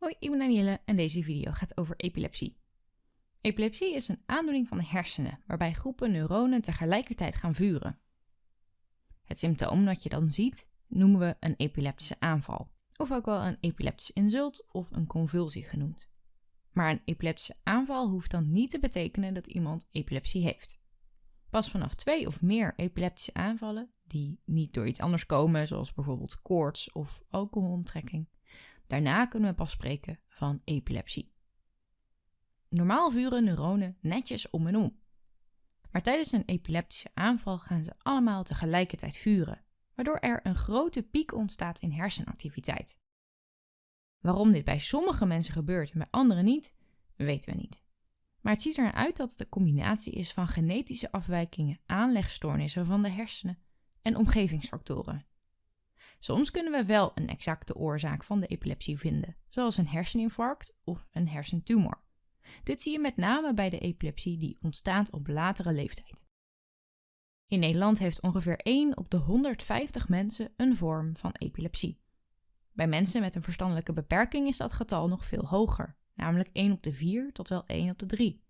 Hoi, ik ben Danielle en deze video gaat over epilepsie. Epilepsie is een aandoening van de hersenen, waarbij groepen neuronen tegelijkertijd gaan vuren. Het symptoom dat je dan ziet, noemen we een epileptische aanval, of ook wel een epileptische insult of een convulsie genoemd. Maar een epileptische aanval hoeft dan niet te betekenen dat iemand epilepsie heeft. Pas vanaf twee of meer epileptische aanvallen, die niet door iets anders komen, zoals bijvoorbeeld koorts of alcoholontrekking, Daarna kunnen we pas spreken van epilepsie. Normaal vuren neuronen netjes om en om. Maar tijdens een epileptische aanval gaan ze allemaal tegelijkertijd vuren, waardoor er een grote piek ontstaat in hersenactiviteit. Waarom dit bij sommige mensen gebeurt en bij anderen niet, weten we niet. Maar het ziet er uit dat het een combinatie is van genetische afwijkingen, aanlegstoornissen van de hersenen en omgevingsfactoren. Soms kunnen we wel een exacte oorzaak van de epilepsie vinden, zoals een herseninfarct of een hersentumor. Dit zie je met name bij de epilepsie die ontstaat op latere leeftijd. In Nederland heeft ongeveer 1 op de 150 mensen een vorm van epilepsie. Bij mensen met een verstandelijke beperking is dat getal nog veel hoger, namelijk 1 op de 4 tot wel 1 op de 3.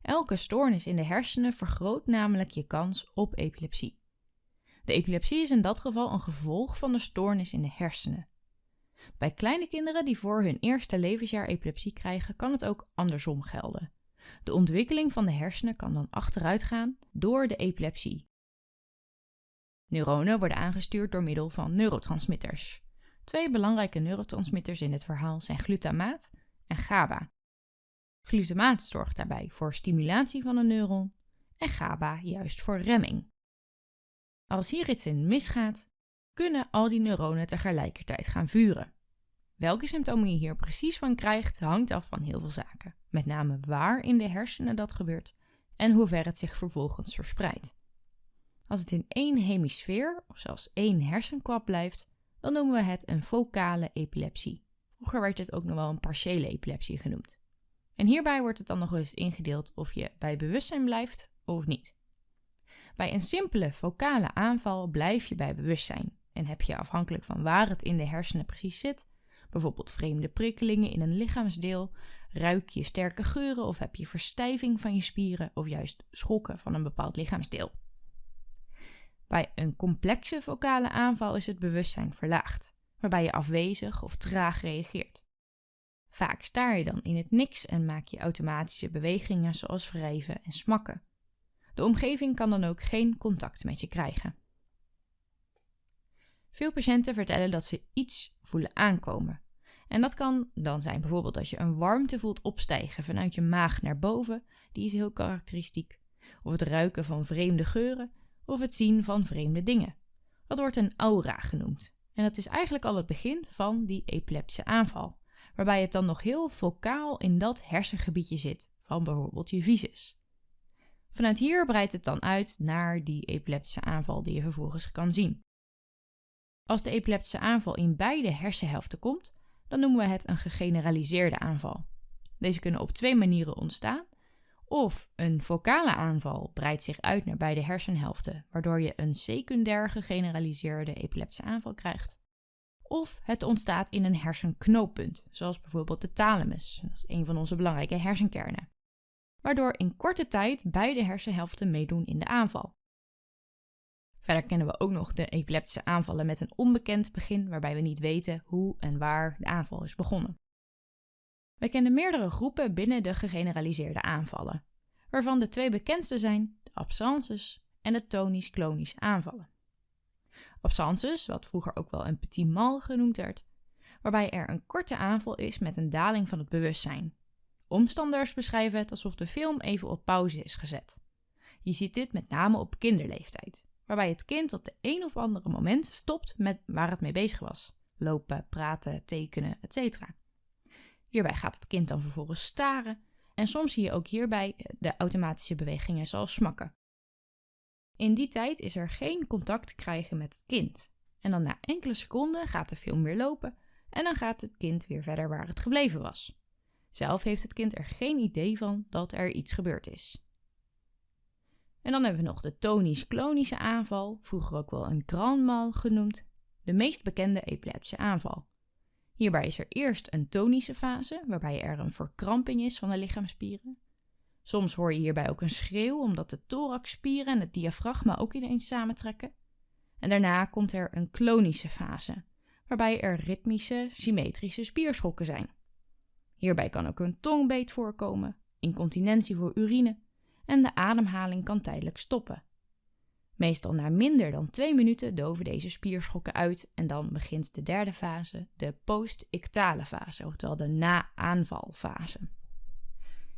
Elke stoornis in de hersenen vergroot namelijk je kans op epilepsie. De epilepsie is in dat geval een gevolg van de stoornis in de hersenen. Bij kleine kinderen die voor hun eerste levensjaar epilepsie krijgen, kan het ook andersom gelden. De ontwikkeling van de hersenen kan dan achteruit gaan door de epilepsie. Neuronen worden aangestuurd door middel van neurotransmitters. Twee belangrijke neurotransmitters in dit verhaal zijn glutamaat en GABA. Glutamaat zorgt daarbij voor stimulatie van een neuron en GABA juist voor remming. Als hier iets in misgaat, kunnen al die neuronen tegelijkertijd gaan vuren. Welke symptomen je hier precies van krijgt, hangt af van heel veel zaken. Met name waar in de hersenen dat gebeurt en hoe ver het zich vervolgens verspreidt. Als het in één hemisfeer of zelfs één hersenkwap blijft, dan noemen we het een focale epilepsie. Vroeger werd het ook nog wel een partiële epilepsie genoemd. En hierbij wordt het dan nog eens ingedeeld of je bij bewustzijn blijft of niet. Bij een simpele focale aanval blijf je bij bewustzijn en heb je afhankelijk van waar het in de hersenen precies zit, bijvoorbeeld vreemde prikkelingen in een lichaamsdeel, ruik je sterke geuren of heb je verstijving van je spieren of juist schokken van een bepaald lichaamsdeel. Bij een complexe focale aanval is het bewustzijn verlaagd, waarbij je afwezig of traag reageert. Vaak staar je dan in het niks en maak je automatische bewegingen zoals wrijven en smakken. De omgeving kan dan ook geen contact met je krijgen. Veel patiënten vertellen dat ze iets voelen aankomen. En dat kan dan zijn bijvoorbeeld als je een warmte voelt opstijgen vanuit je maag naar boven, die is heel karakteristiek, of het ruiken van vreemde geuren, of het zien van vreemde dingen. Dat wordt een aura genoemd. En dat is eigenlijk al het begin van die epileptische aanval, waarbij het dan nog heel focaal in dat hersengebiedje zit van bijvoorbeeld je visus. Vanuit hier breidt het dan uit naar die epileptische aanval die je vervolgens kan zien. Als de epileptische aanval in beide hersenhelften komt, dan noemen we het een gegeneraliseerde aanval. Deze kunnen op twee manieren ontstaan. Of een focale aanval breidt zich uit naar beide hersenhelften, waardoor je een secundair gegeneraliseerde epileptische aanval krijgt. Of het ontstaat in een hersenknooppunt, zoals bijvoorbeeld de thalamus. Dat is een van onze belangrijke hersenkernen waardoor in korte tijd beide hersenhelften meedoen in de aanval. Verder kennen we ook nog de epileptische aanvallen met een onbekend begin, waarbij we niet weten hoe en waar de aanval is begonnen. We kennen meerdere groepen binnen de gegeneraliseerde aanvallen, waarvan de twee bekendste zijn de absences en de tonisch-klonische aanvallen. Absences, wat vroeger ook wel een petit mal genoemd werd, waarbij er een korte aanval is met een daling van het bewustzijn, Omstanders beschrijven het alsof de film even op pauze is gezet. Je ziet dit met name op kinderleeftijd, waarbij het kind op de een of andere moment stopt met waar het mee bezig was: lopen, praten, tekenen, etc. Hierbij gaat het kind dan vervolgens staren en soms zie je ook hierbij de automatische bewegingen zoals smakken. In die tijd is er geen contact te krijgen met het kind. En dan na enkele seconden gaat de film weer lopen en dan gaat het kind weer verder waar het gebleven was. Zelf heeft het kind er geen idee van dat er iets gebeurd is. En dan hebben we nog de tonisch-klonische aanval, vroeger ook wel een grand mal genoemd, de meest bekende epileptische aanval. Hierbij is er eerst een tonische fase, waarbij er een verkramping is van de lichaamsspieren. Soms hoor je hierbij ook een schreeuw, omdat de thoraxspieren en het diafragma ook ineens samentrekken. En daarna komt er een klonische fase, waarbij er ritmische, symmetrische spierschokken zijn. Hierbij kan ook een tongbeet voorkomen, incontinentie voor urine en de ademhaling kan tijdelijk stoppen. Meestal na minder dan twee minuten doven deze spierschokken uit en dan begint de derde fase, de post-ictale fase, oftewel de na-aanvalfase.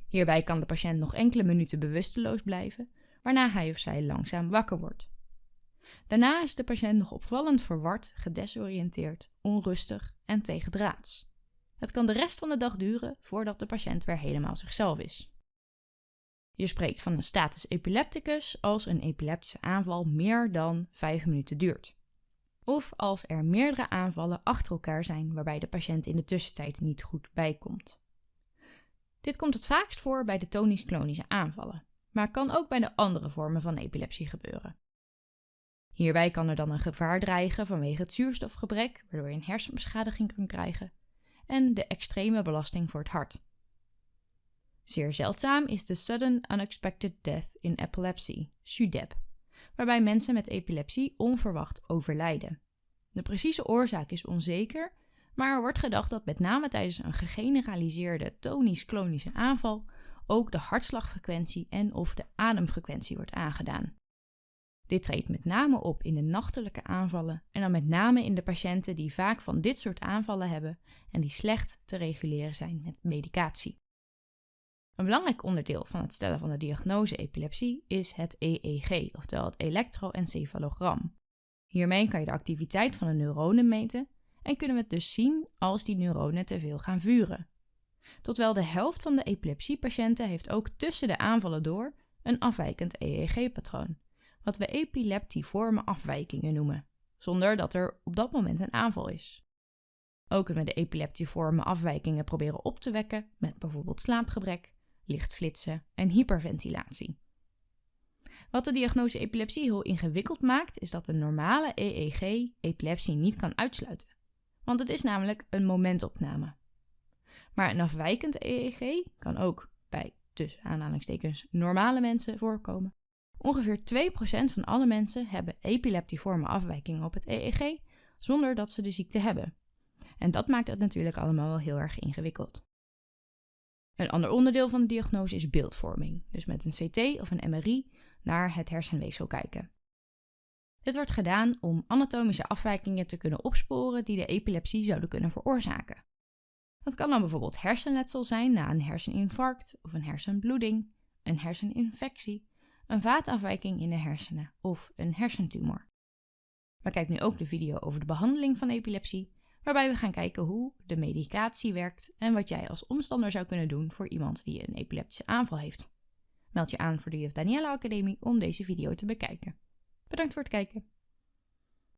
Hierbij kan de patiënt nog enkele minuten bewusteloos blijven, waarna hij of zij langzaam wakker wordt. Daarna is de patiënt nog opvallend verward, gedesoriënteerd, onrustig en tegendraads. Het kan de rest van de dag duren voordat de patiënt weer helemaal zichzelf is. Je spreekt van een status epilepticus als een epileptische aanval meer dan 5 minuten duurt. Of als er meerdere aanvallen achter elkaar zijn waarbij de patiënt in de tussentijd niet goed bijkomt. Dit komt het vaakst voor bij de tonisch-klonische aanvallen, maar kan ook bij de andere vormen van epilepsie gebeuren. Hierbij kan er dan een gevaar dreigen vanwege het zuurstofgebrek, waardoor je een hersenbeschadiging kan krijgen, en de extreme belasting voor het hart. Zeer zeldzaam is de Sudden Unexpected Death in Epilepsy, SUDEP, waarbij mensen met epilepsie onverwacht overlijden. De precieze oorzaak is onzeker, maar er wordt gedacht dat met name tijdens een gegeneraliseerde tonisch-klonische aanval ook de hartslagfrequentie en of de ademfrequentie wordt aangedaan. Dit treedt met name op in de nachtelijke aanvallen en dan met name in de patiënten die vaak van dit soort aanvallen hebben en die slecht te reguleren zijn met medicatie. Een belangrijk onderdeel van het stellen van de diagnose epilepsie is het EEG, oftewel het elektroencefalogram. Hiermee kan je de activiteit van de neuronen meten en kunnen we het dus zien als die neuronen te veel gaan vuren. Tot wel de helft van de epilepsiepatiënten heeft ook tussen de aanvallen door een afwijkend EEG-patroon, wat we epileptiforme afwijkingen noemen, zonder dat er op dat moment een aanval is. Ook kunnen we de epileptiforme afwijkingen proberen op te wekken met bijvoorbeeld slaapgebrek, lichtflitsen en hyperventilatie. Wat de diagnose epilepsie heel ingewikkeld maakt, is dat een normale EEG epilepsie niet kan uitsluiten. Want het is namelijk een momentopname. Maar een afwijkend EEG kan ook bij tussen aanhalingstekens normale mensen voorkomen. Ongeveer 2% van alle mensen hebben epileptiforme afwijkingen op het EEG zonder dat ze de ziekte hebben. En dat maakt het natuurlijk allemaal wel heel erg ingewikkeld. Een ander onderdeel van de diagnose is beeldvorming, dus met een CT of een MRI naar het hersenweefsel kijken. Dit wordt gedaan om anatomische afwijkingen te kunnen opsporen die de epilepsie zouden kunnen veroorzaken. Dat kan dan bijvoorbeeld hersenletsel zijn na een herseninfarct of een hersenbloeding, een herseninfectie, een vaatafwijking in de hersenen of een hersentumor. Maar kijk nu ook de video over de behandeling van epilepsie waarbij we gaan kijken hoe de medicatie werkt en wat jij als omstander zou kunnen doen voor iemand die een epileptische aanval heeft. Meld je aan voor de Juf Daniela Academie om deze video te bekijken. Bedankt voor het kijken.